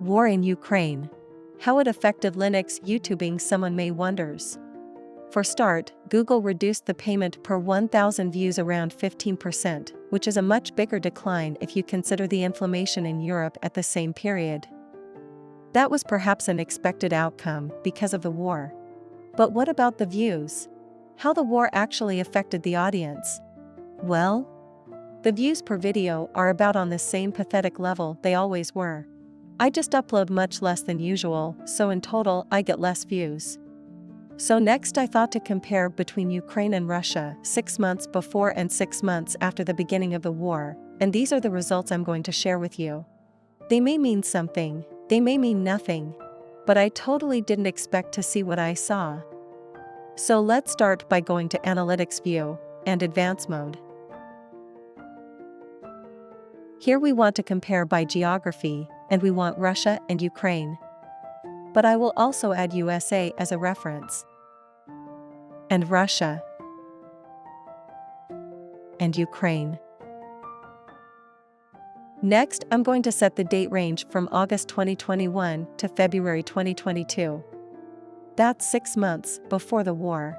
War in Ukraine. How it affected Linux YouTubing someone may wonders. For start, Google reduced the payment per 1000 views around 15%, which is a much bigger decline if you consider the inflammation in Europe at the same period. That was perhaps an expected outcome because of the war. But what about the views? How the war actually affected the audience? Well, the views per video are about on the same pathetic level they always were. I just upload much less than usual, so in total I get less views. So next I thought to compare between Ukraine and Russia 6 months before and 6 months after the beginning of the war, and these are the results I'm going to share with you. They may mean something, they may mean nothing, but I totally didn't expect to see what I saw. So let's start by going to Analytics View and Advanced Mode. Here we want to compare by geography, and we want Russia and Ukraine. But I will also add USA as a reference. And Russia. And Ukraine. Next, I'm going to set the date range from August 2021 to February 2022. That's six months before the war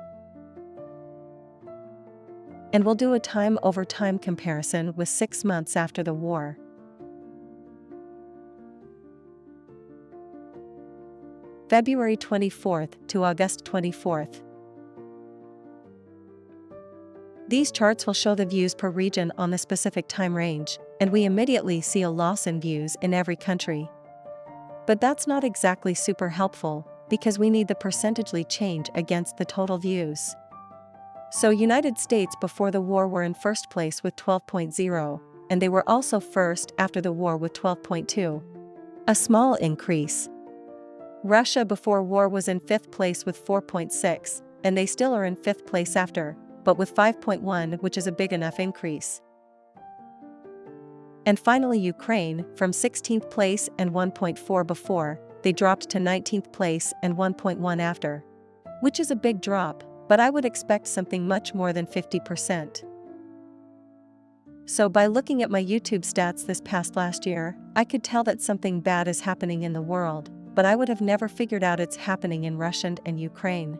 and we'll do a time over time comparison with six months after the war. February 24th to August 24th. These charts will show the views per region on the specific time range, and we immediately see a loss in views in every country. But that's not exactly super helpful, because we need the percentagely change against the total views. So United States before the war were in first place with 12.0, and they were also first after the war with 12.2. A small increase. Russia before war was in fifth place with 4.6, and they still are in fifth place after, but with 5.1 which is a big enough increase. And finally Ukraine, from 16th place and 1.4 before, they dropped to 19th place and 1.1 after. Which is a big drop but I would expect something much more than 50%. So by looking at my YouTube stats this past last year, I could tell that something bad is happening in the world, but I would have never figured out it's happening in Russia and Ukraine.